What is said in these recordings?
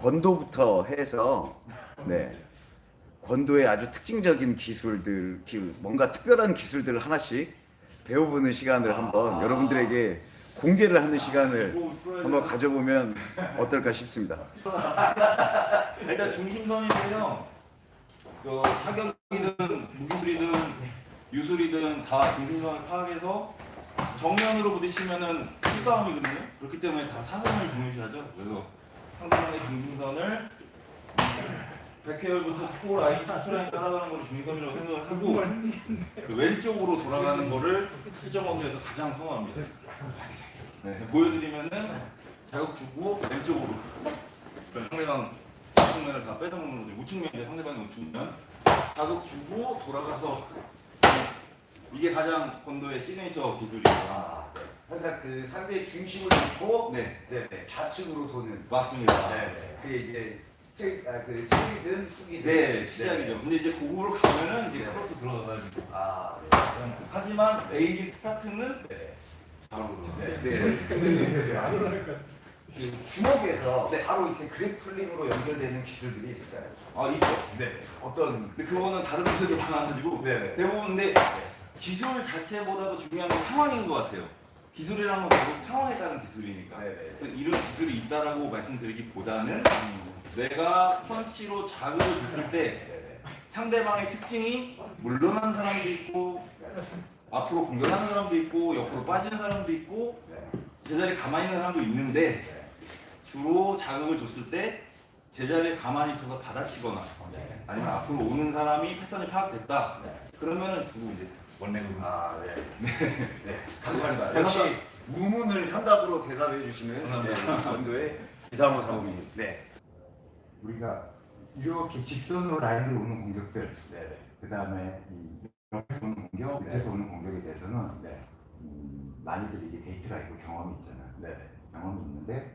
권도부터 해서 네 권도의 아주 특징적인 기술들, 기- 뭔가 특별한 기술들을 하나씩 배워보는 시간을 한번 여러분들에게 공개를 하는 시간을 한번 가져보면 어떨까 싶습니다. 일단 중심선인데요. 그 타격이든 무기술이든 유술이든 다 중심선을 파악해서 정면으로 부딪히면은 실싸움이거든요. 그렇기 때문에 다 사선을 중요시하죠. 그래서 상대방의 중심선을 백회혈부터 코 라인, 턱 라인 따라가는 걸 중심선이라고 생각을 하고 그 왼쪽으로 돌아가는 거를 실전 범위에서 가장 선호합니다. 네, 보여드리면은 자극 주고 왼쪽으로 상대방 우측면을 다 빼다먹는 거죠. 우측면인데 상대방이 우측면 자극 주고 돌아가서 이게 가장 권도의 시그니처 기술이에요. 아, 항상 그 상대의 중심을 놓고 네, 네, 네, 좌측으로 도는 맞습니다. 네, 그게 이제 스트레이트, 아, 그 칠이든 훅이든 네, 시작이죠. 근데 이제 고급으로 가면은 이제 네. 크로스 들어가가지고. 아, 하지만 basic start는 네. 바로 네. 네. 그 주먹에서 바로 이렇게 grappling으로 연결되는 기술들이 있을까요? 아 있죠. 네. 어떤 근데 그거는 다른 분들이 많아가지고 네. 대부분 근데 기술 자체보다도 중요한 건 상황인 것 같아요. 기술이라는 건 결국 상황에 따른 기술이니까 네. 그래서 이런 기술이 있다라고 말씀드리기보다는 내가 펀치로 자극을 줬을 때 네. 상대방의 특징이 물러난 사람도 있고 앞으로 공격하는 사람도 있고 옆으로 빠지는 사람도 있고 네. 제자리에 가만히 있는 사람도 있는데 주로 자극을 줬을 때 제자리에 가만히 있어서 받아치거나 네. 아니면 앞으로 오는 사람이 패턴이 파악됐다 네. 그러면은 주로 이제 원래는 아, 네. 네. 감사합니다. 감사합니다. 역시 우문을 현답으로 대답해 주시는. 네, 원도의 이상호 사모님. 네. 우리가 이렇게 직선으로 라인으로 오는 공격들, 네. 네. 그 다음에 이 옆에서 오는 공격, 네. 밑에서 오는 공격에 대해서는 네. 음, 많이들 이게 데이터가 있고 경험이 있잖아요. 네. 경험이 있는데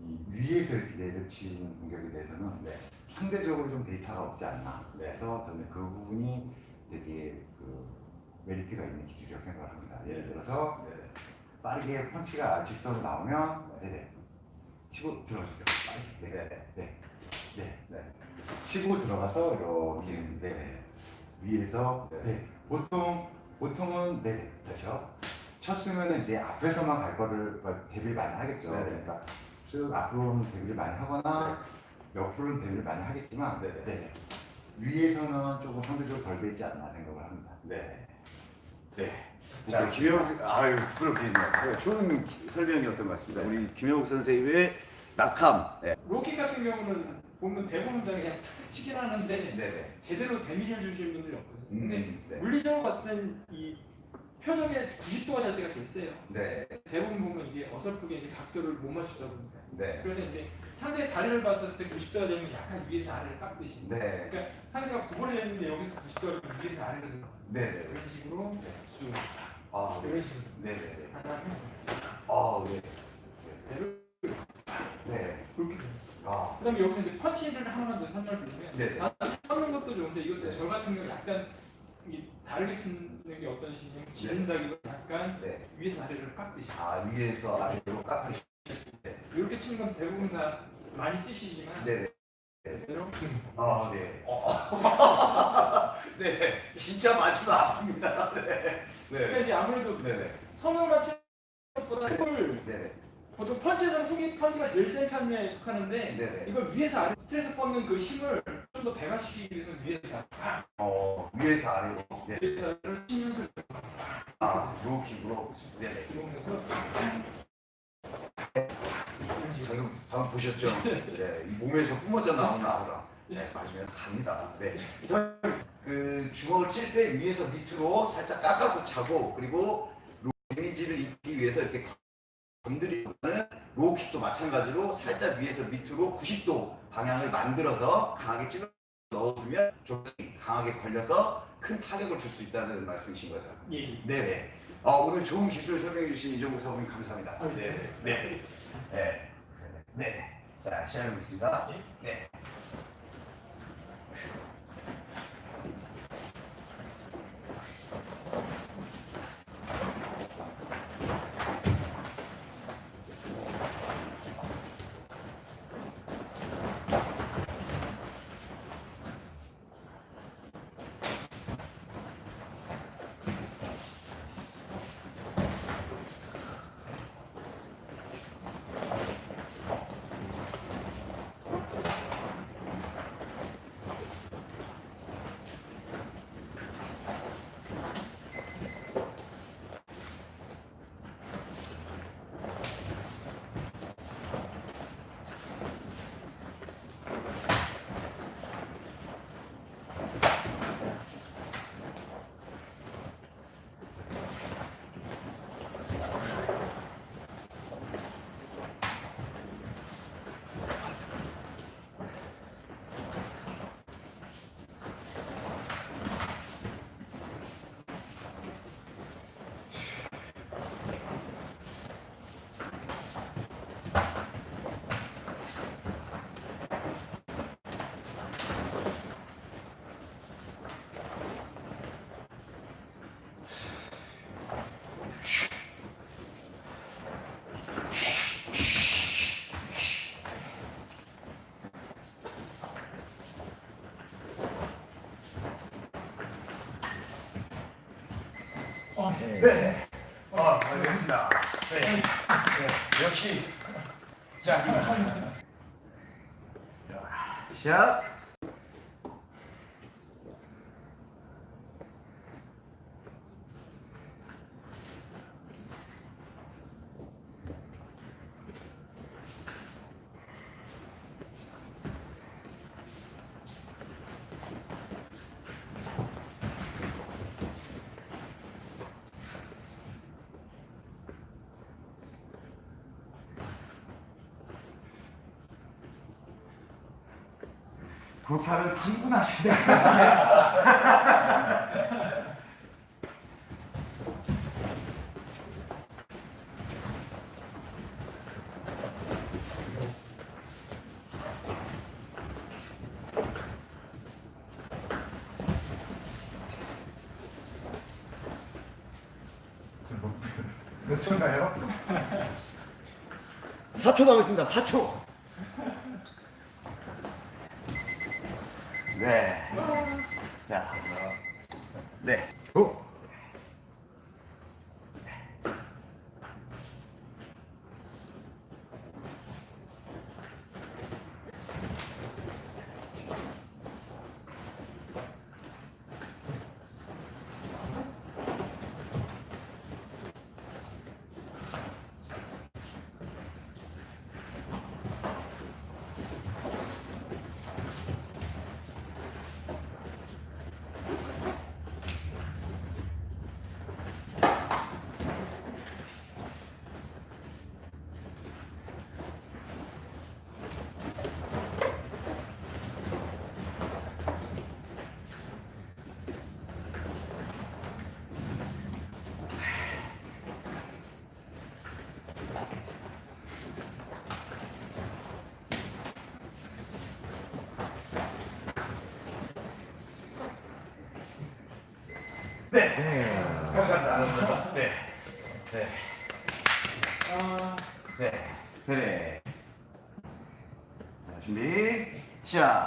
이 위에서 이렇게 내려치는 공격에 대해서는 네. 상대적으로 좀 데이터가 없지 않나. 네. 그래서 저는 그 부분이 되게 그 메리트가 있는 기술이라고 생각을 합니다. 예를 들어서 네. 빠르게 펀치가 직선으로 나오면 네네 치고 들어가주세요. 빠르게. 네. 네. 네. 네. 네. 치고 들어가서 이렇게 네. 위에서 네. 네. 보통 보통은 네 다시요. 쳤으면은 이제 앞에서만 갈 거를 뭐 대비를 많이 하겠죠. 네. 그러니까 쭉 앞으로는 대비를 많이 하거나 옆으로는 대비를 많이 하겠지만 네. 네. 위에서는 조금 상대적으로 덜 되지 않나 생각을 합니다. 네. 네. 자, 김영욱, 아유, 부끄럽겠네요. 좋은 설명이었던 것 같습니다. 우리 김영욱 선생님의 낙함. 네. 로킥 같은 경우는 보면 대부분 다 그냥 치긴 하는데 네. 제대로 데미지를 주시는 분들이 없거든요. 근데 음, 네. 물리적으로 봤을 땐 이 표적에 90도가 될 때가 제일 세요. 네. 대부분 보면 이게 어설프게 이제 각도를 못 맞추다 보니까. 네. 그래서 이제 상대의 다리를 봤을 때 90도가 되면 약간 위에서 아래를 깎듯이. 네. 그러니까 상대가 구부려 있는데 여기서 90도가 되면 위에서 아래를 깎는 네. 이런 식으로 쑥 아, 네. 이런 식으로 네. 네. 하나 아, 네. 배를 네. 그렇게. 아, 그다음에 여기서 이제 펀치를 하나만 더 설명드리면 네. 아, 뻗는 것도 좋은데 이것도 네. 저 같은 경우 약간 이 다르게 쓰는 게 어떤 식이냐면 지른다기보다 약간 네. 위에서 아래를 깎듯이 아, 위에서 아래로 깎으시. 이렇게 치는 건 대부분 다 많이 쓰시지만 네. 아, 네. 어. 네. 진짜 맞으면 아픕니다. 네. 그러니까 네. 이제 아무래도 네. 네. 성형만 치는 것보다 흙을 네. 보통 펀치에서는 훅이 펀치가 제일 센 편에 속하는데 네. 이걸 위에서 아래 스트레스 뻗는 그 힘을 좀 더 배가시키기 위해서 위에서 아래 팍! 어, 위에서 아래로. 네. 위에서 치면서 아, 로킥으로. 네. 네. 이런 식으로 방금, 보셨죠? 네, 이 몸에서 뿜어져 나오는 아우라. 네, 맞으면 갑니다. 네. 그 주먹을 칠 때 위에서 밑으로 살짝 깎아서 차고 그리고 로- 데미지를 입기 위해서 이렇게 건드리는 로우킥도 마찬가지로 살짝 위에서 밑으로 90도 방향을 만들어서 강하게 찔러 넣어주면 좀 강하게 걸려서 큰 타격을 줄 수 있다는 말씀이신 거죠. 예, 예. 네네. 어, 오늘 좋은 기술 설명해 주신 이종국 사모님 감사합니다. 아, 네. 네. 네. 네. 자, 시작해 보겠습니다. 네. 네. 아, 알겠습니다. 네. 네. 역시. 자. 자, 샷. 도살은 3분 하시네. 몇 초인가요? 4초 남았습니다. 4초. 네. 자. 네. 오. 감사합니다. 네. 네. 아, 네. 네. 자, 준비. 시작.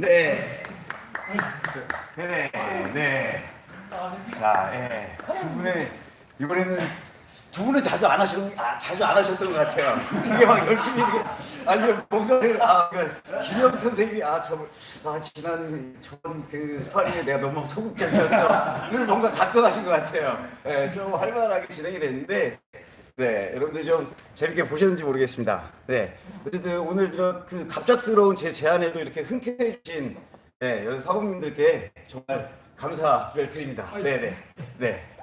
네. 네. 네. 아, 네. 자, 예. 두 분의 이번에는 두 분은 자주 안 하시는 아, 자주 안 하셨던 것 같아요. 되게 막 열심히 아니면 뭔가를 아, 그 김영 선생님이 아, 저 아, 지난 저번 그 스파링에 내가 너무 소극적이었어. 를 뭔가 각성하신 것 같아요. 예, 좀 활발하게 진행이 됐는데 네, 여러분들 좀 재밌게 보셨는지 모르겠습니다. 네, 어쨌든 오늘 이런 그 갑작스러운 제 제안에도 이렇게 흔쾌해 주신 네, 여기 사범님들께 정말 감사를 드립니다. 네, 네, 네.